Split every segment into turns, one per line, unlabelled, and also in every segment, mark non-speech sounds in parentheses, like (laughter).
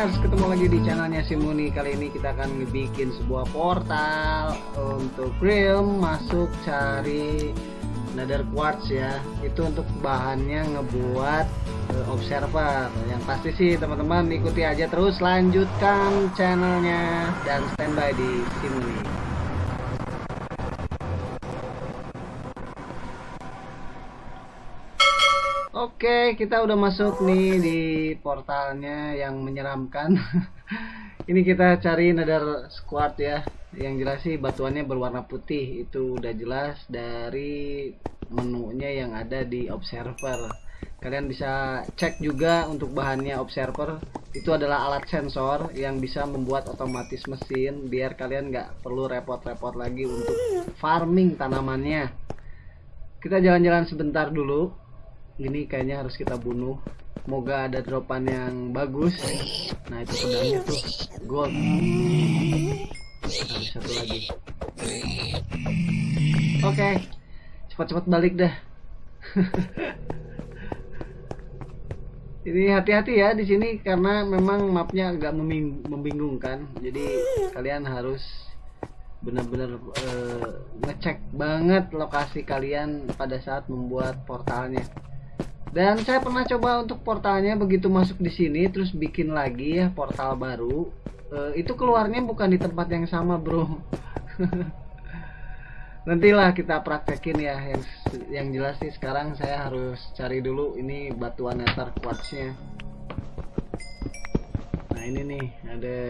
Gamers, ketemu lagi di channelnya Simuni Kali ini kita akan bikin sebuah portal Untuk Realm Masuk cari Nether Quartz ya. Itu untuk bahannya ngebuat uh, Observer. Yang pasti sih teman-teman ikuti aja terus Lanjutkan channelnya Dan standby di Simuni Oke, kita udah masuk nih di portalnya yang menyeramkan. (laughs) Ini kita cari nether squad ya. Yang jelas sih batuannya berwarna putih. Itu udah jelas dari menunya yang ada di observer. Kalian bisa cek juga untuk bahannya observer. Itu adalah alat sensor yang bisa membuat otomatis mesin biar kalian nggak perlu repot-repot lagi untuk farming tanamannya. Kita jalan-jalan sebentar dulu ini kayaknya harus kita bunuh. Semoga ada dropan yang bagus. Nah itu pedangnya tuh. Gold. Nah, satu lagi. Oke. Okay. cepat-cepat balik dah (laughs) ini hati-hati ya di sini karena memang mapnya agak membingungkan. Jadi kalian harus benar-benar uh, ngecek banget lokasi kalian pada saat membuat portalnya dan saya pernah coba untuk portalnya begitu masuk di sini terus bikin lagi ya portal baru. E, itu keluarnya bukan di tempat yang sama bro. (laughs) Nantilah kita praktekin ya yang yang jelas sih sekarang saya harus cari dulu ini batuan nether quartznya nah ini nih ada.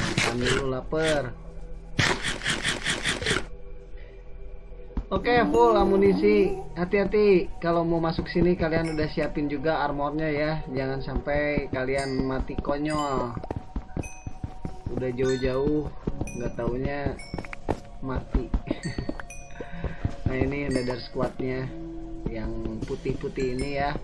Makan dulu lapar Oke, okay, full amunisi. Hati-hati kalau mau masuk sini kalian udah siapin juga armornya ya. Jangan sampai kalian mati konyol. Udah jauh-jauh nggak taunya mati. (laughs) nah, ini nether squadnya yang putih-putih ini ya.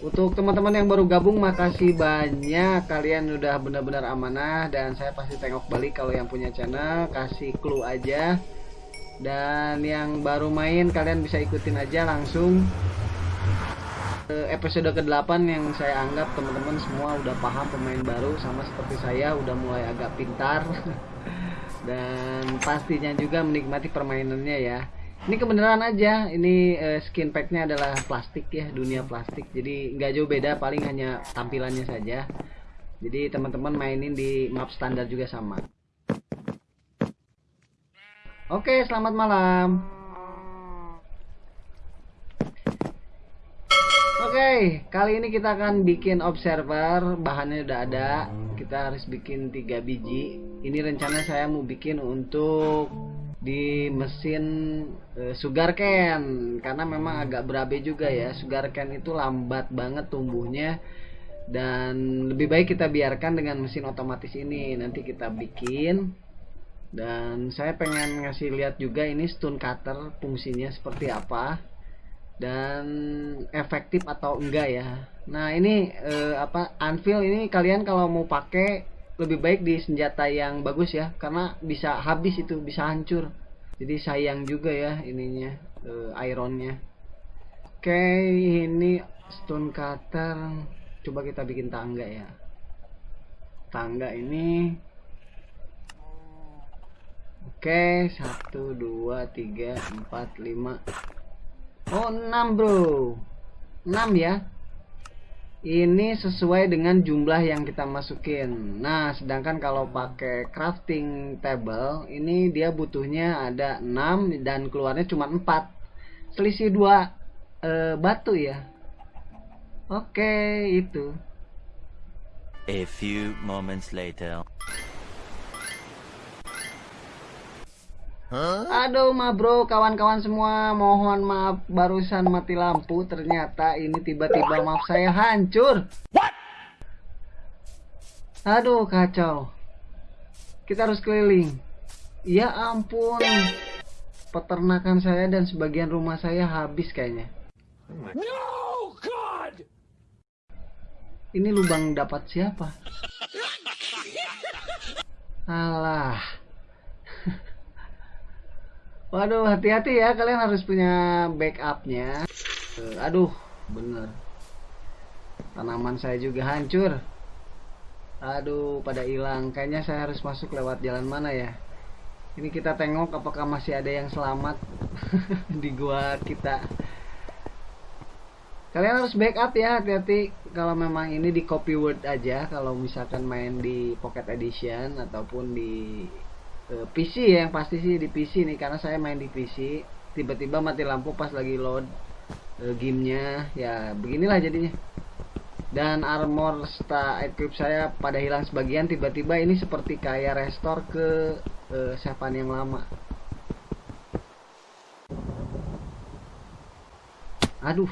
Untuk teman-teman yang baru gabung makasih banyak kalian udah benar-benar amanah dan saya pasti tengok balik kalau yang punya channel kasih clue aja dan yang baru main kalian bisa ikutin aja langsung episode ke-8 yang saya anggap teman-teman semua udah paham pemain baru sama seperti saya udah mulai agak pintar. (laughs) Dan pastinya juga menikmati permainannya ya. Ini kebenaran aja ini uh, skin packnya adalah plastik ya dunia plastik. Jadi nggak jauh beda paling hanya tampilannya saja. Jadi teman-teman mainin di map standar juga sama Oke, selamat malam. Oke, kali ini kita akan bikin observer, bahannya udah ada. Kita harus bikin tiga biji. Ini rencana saya mau bikin untuk di mesin uh, sugar cane karena memang agak berabe juga ya. Sugar cane itu lambat banget tumbuhnya dan lebih baik kita biarkan dengan mesin otomatis ini. Nanti kita bikin dan saya pengen ngasih lihat juga ini stone cutter fungsinya seperti apa dan efektif atau enggak ya. Nah ini eh, apa anvil ini kalian kalau mau pakai lebih baik di senjata yang bagus ya karena bisa habis itu bisa hancur. Jadi sayang juga ya ininya eh, ironnya. Oke ini stone cutter. Coba kita bikin tangga ya. Tangga ini Oke, satu, dua, tiga, empat, lima. Oh, enam bro. Enam ya. Ini sesuai dengan jumlah yang kita masukin. Nah, sedangkan kalau pakai crafting table, ini dia butuhnya ada 6 dan keluarnya cuma 4. Selisih dua e, batu ya. Oke, itu.
A few moments later.
Aduh ma bro, kawan-kawan semua, mohon maaf barusan mati lampu. Ternyata ini tiba-tiba maaf saya hancur. What? Aduh kacau. Kita harus keliling. Ya ampun. Peternakan saya dan sebagian rumah saya habis kayaknya. No God. Ini lubang dapat siapa? (laughs) Alah. Waduh, hati-hati ya, kalian harus punya backupnya. Aduh, bener. tanaman saya juga hancur. Aduh pada hilang. Kayaknya saya harus masuk lewat jalan mana ya? Ini kita tengok apakah masih ada yang selamat (laughs) di gua kita. Kalian harus backup ya hati-hati. Kalau memang ini di copy word aja kalau misalkan main di pocket edition ataupun di uh, PC ya yang pasti sih di PC nih karena saya main di PC tiba-tiba mati lampu pas lagi load uh, gamenya. Ya beginilah jadinya. Dan armor sta equip saya pada hilang sebagian tiba-tiba ini seperti kayak restore ke uh, sepan yang lama. Aduh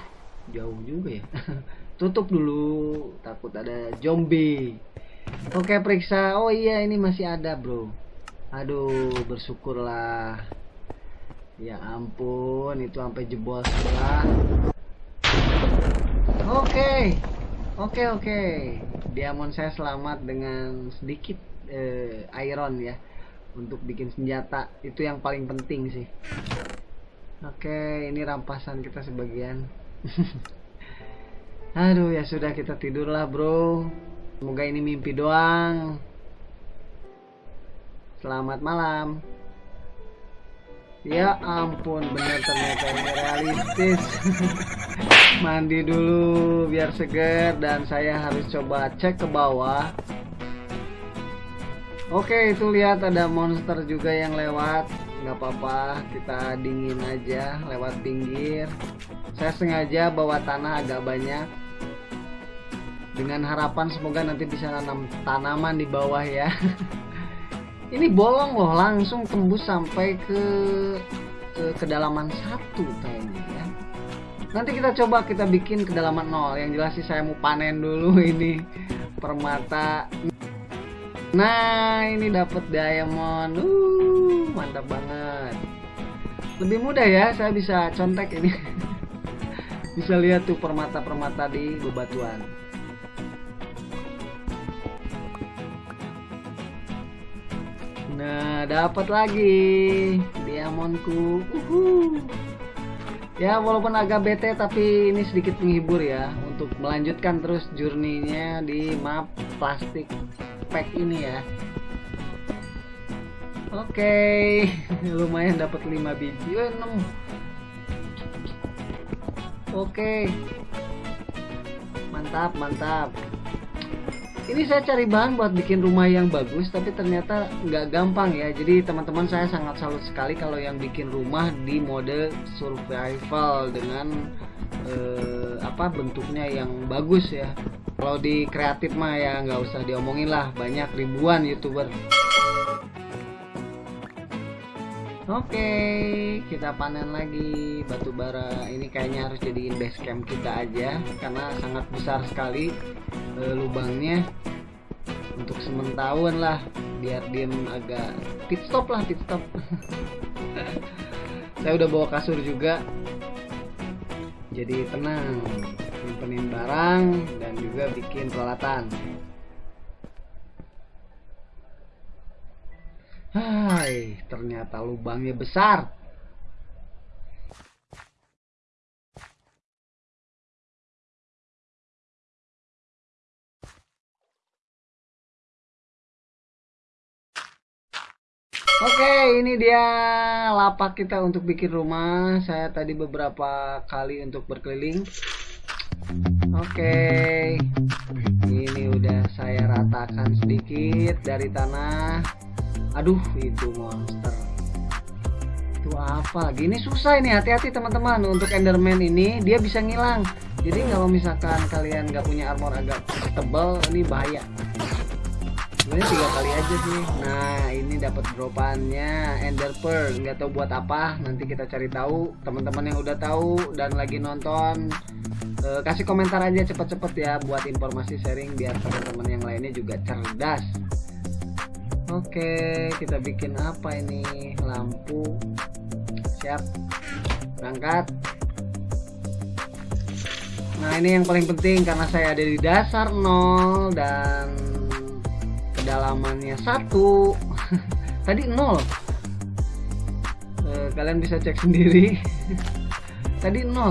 jauh juga ya. (laughs) Tutup dulu takut ada zombie. Oke periksa. Oh iya ini masih ada bro aduh bersyukurlah ya ampun itu sampai jebol sebelah oke Oke oke, diamond saya selamat dengan sedikit eh, iron ya untuk bikin senjata itu yang paling penting sih. Oke, ini rampasan kita sebagian. (laughs) Aduh ya sudah kita tidurlah bro. Semoga ini mimpi doang. Selamat malam. Ya ampun, bener ternyata ini realistis. (laughs) Mandi dulu biar seger dan saya harus coba cek ke bawah. Oke, itu lihat ada monster juga yang lewat. Nggak apa-apa, kita dingin aja lewat pinggir. Saya sengaja bawa tanah agak banyak. Dengan harapan semoga nanti bisa nanam tanaman di bawah ya. (laughs) ini bolong loh langsung tembus sampai ke ke kedalaman satu kayaknya ya. Nanti kita coba kita bikin kedalaman nol. Yang jelas sih saya mau panen dulu (laughs) ini permata. Nah ini dapat diamond. Uh mantap banget. Lebih mudah ya saya bisa contek ini. (laughs) Bisa lihat tuh permata-permata di bebatuan dapat lagi diamondku. Uhuh. Ya, walaupun agak bete tapi ini sedikit menghibur ya untuk melanjutkan terus journey-nya di map plastik pack ini ya. Oke, okay. (laughs) lumayan dapat 5 biji. Oh, 6. Oke. Okay. Mantap, mantap ini saya cari bahan buat bikin rumah yang bagus tapi ternyata nggak gampang ya. Jadi teman-teman saya sangat salut sekali kalau yang bikin rumah di mode survival dengan eh, apa bentuknya yang bagus ya. Kalau di kreatif mah ya nggak usah diomongin lah. Banyak ribuan youtuber Oke, kita panen lagi batu bara. Ini kayaknya harus jadiin base camp kita aja karena sangat besar sekali e, lubangnya. Untuk sementahun lah, biar diem agak pit stop lah, pit stop. (laughs) Saya udah bawa kasur juga. Jadi tenang, nyimpenin barang dan juga bikin peralatan. Hai, ternyata lubangnya besar. Oke, ini dia lapak kita untuk bikin rumah. Saya tadi beberapa kali untuk berkeliling. Oke, ini udah saya ratakan sedikit dari tanah aduh itu monster. Itu apa lagi? Ini susah ini hati-hati teman-teman. Untuk enderman ini dia bisa ngilang. Jadi kalau misalkan kalian nggak punya armor agak tebal ini bahaya. Sebenarnya tiga kali aja sih. Nah ini dapat dropannya ender pearl. Nggak tahu buat apa. Nanti kita cari tahu. Teman-teman yang udah tahu dan lagi nonton uh, kasih komentar aja cepet-cepet ya buat informasi sharing biar teman-teman yang lainnya juga cerdas Oke, kita bikin apa ini? Lampu. Siap. Berangkat. Nah, ini yang paling penting karena saya ada di dasar 0 dan kedalamannya satu. (laughs) Tadi 0. Eh, kalian bisa cek sendiri. (laughs) Tadi 0.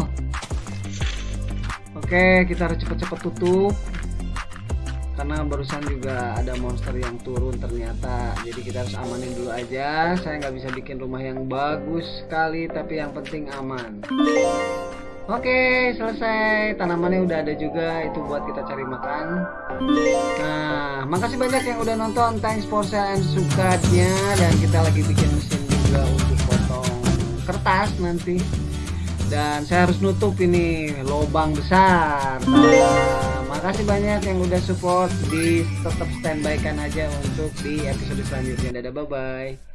Oke, kita harus cepet-cepet tutup karena barusan juga ada monster yang turun ternyata. Jadi kita harus amanin dulu aja. Saya nggak bisa bikin rumah yang bagus sekali tapi yang penting aman. Oke selesai. Tanamannya udah ada juga. Itu buat kita cari makan. Nah makasih banyak yang udah nonton. Thanks for share and sukanya. Dan kita lagi bikin mesin juga untuk potong kertas nanti. Dan saya harus nutup ini lubang besar makasih banyak yang udah support. Di tetap standby kan aja untuk di episode selanjutnya. Dadah bye bye